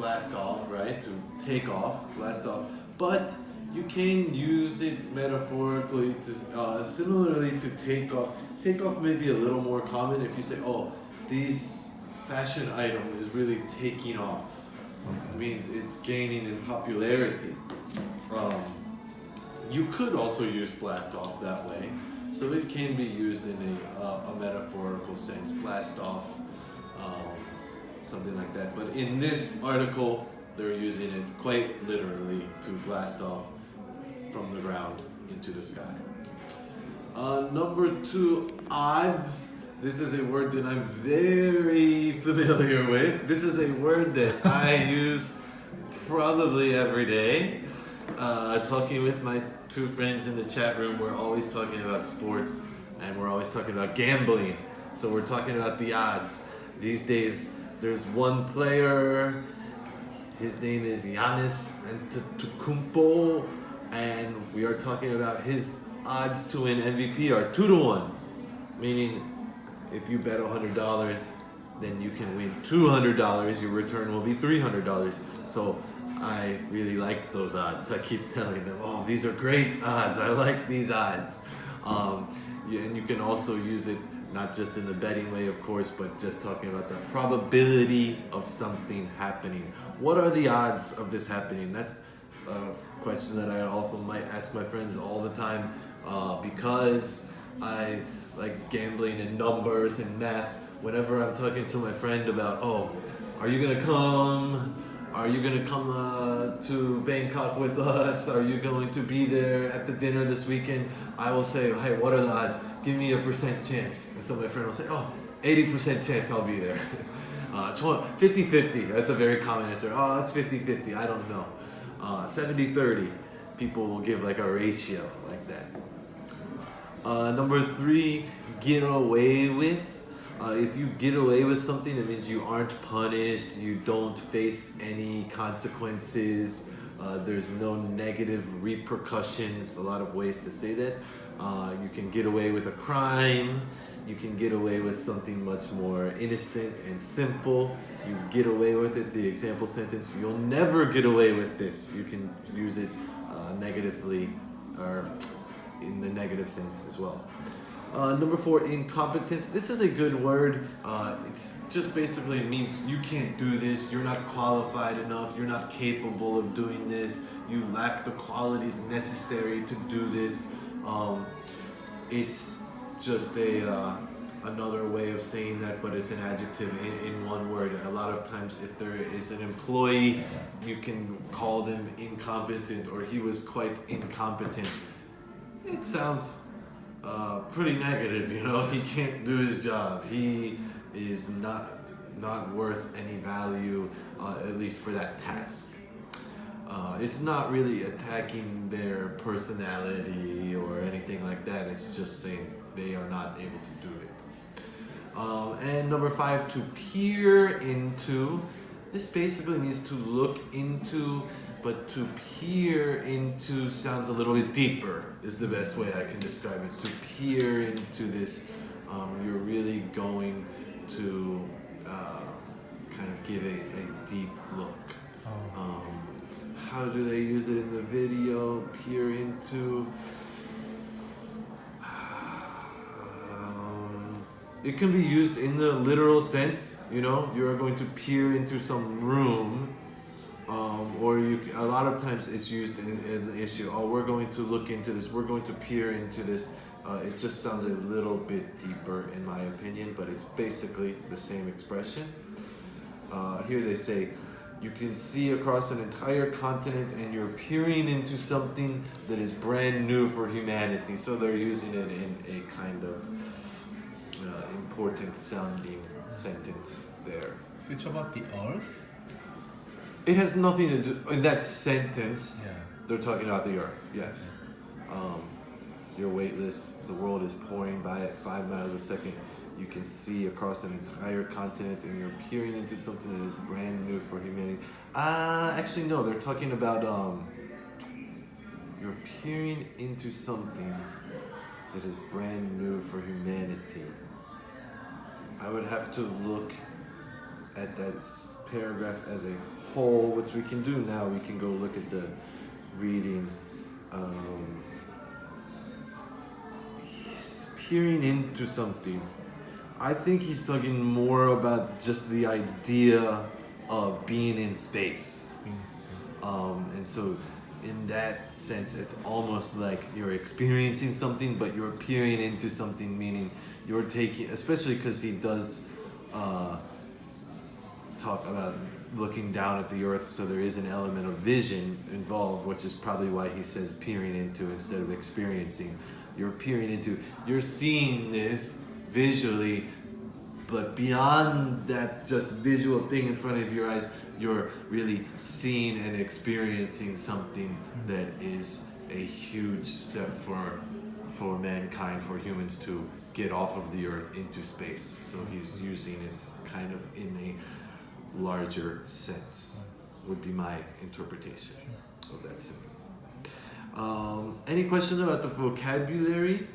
blast off, right? To take off, blast off. But you can use it metaphorically to uh, similarly to take off. Take off may be a little more common if you say, oh, this fashion item is really taking off. It means it's gaining in popularity. Um, you could also use blast off that way. So it can be used in a, uh, a metaphorical sense, blast off, something like that. But in this article, they're using it quite literally to blast off from the ground into the sky. Uh, number two, odds. This is a word that I'm very familiar with. This is a word that I use probably every day. Uh, talking with my two friends in the chat room, we're always talking about sports and we're always talking about gambling. So we're talking about the odds. These days, there's one player, his name is Giannis Antetokounmpo, and we are talking about his odds to win MVP are 2 to 1, meaning if you bet $100, then you can win $200, your return will be $300. So I really like those odds. I keep telling them, oh, these are great odds. I like these odds. Um, and you can also use it not just in the betting way, of course, but just talking about the probability of something happening. What are the odds of this happening? That's a question that I also might ask my friends all the time uh, because I like gambling and numbers and math. Whenever I'm talking to my friend about, oh, are you gonna come? Are you gonna come uh, to Bangkok with us? Are you going to be there at the dinner this weekend? I will say, hey, what are the odds? Give me a percent chance. And so my friend will say, oh, 80% chance I'll be there. 50-50, uh, that's a very common answer. Oh, that's 50-50, I don't know. 70-30, uh, people will give like a ratio like that. Uh, number three, get away with. Uh, if you get away with something, it means you aren't punished, you don't face any consequences, uh, there's no negative repercussions, a lot of ways to say that. Uh, you can get away with a crime, you can get away with something much more innocent and simple. You get away with it, the example sentence, you'll never get away with this. You can use it uh, negatively or in the negative sense as well. Uh, number four, incompetent. This is a good word. Uh, it just basically means you can't do this, you're not qualified enough, you're not capable of doing this, you lack the qualities necessary to do this. Um, it's just a uh, another way of saying that, but it's an adjective in, in one word. A lot of times if there is an employee, you can call them incompetent or he was quite incompetent. It sounds uh, pretty negative, you know, he can't do his job. He is not not worth any value, uh, at least for that task. Uh, it's not really attacking their personality or anything like that. It's just saying they are not able to do it. Um, and number five, to peer into. This basically means to look into but to peer into sounds a little bit deeper is the best way I can describe it. To peer into this, um, you're really going to uh, kind of give a, a deep look. Oh. Um, how do they use it in the video? Peer into. It can be used in the literal sense, you know, you're going to peer into some room um, or you, a lot of times it's used in, in, the issue, oh, we're going to look into this, we're going to peer into this. Uh, it just sounds a little bit deeper in my opinion, but it's basically the same expression. Uh, here they say, you can see across an entire continent and you're peering into something that is brand new for humanity. So they're using it in a kind of uh, important sounding sentence there. Which about the earth? It has nothing to do in that sentence. Yeah. They're talking about the Earth. Yes. Um, you're weightless. The world is pouring by at five miles a second. You can see across an entire continent, and you're peering into something that is brand new for humanity. Uh, actually, no. They're talking about um, you're peering into something that is brand new for humanity. I would have to look at that paragraph as a whole, which we can do now, we can go look at the reading. Um, he's peering into something. I think he's talking more about just the idea of being in space. Um, and so, in that sense, it's almost like you're experiencing something, but you're peering into something, meaning you're taking, especially because he does uh, talk about looking down at the earth, so there is an element of vision involved, which is probably why he says peering into instead of experiencing. You're peering into, you're seeing this visually, but beyond that just visual thing in front of your eyes, you're really seeing and experiencing something that is a huge step for for mankind, for humans to get off of the earth into space. So he's using it kind of in a larger sense, would be my interpretation of that sentence. Um, any questions about the vocabulary?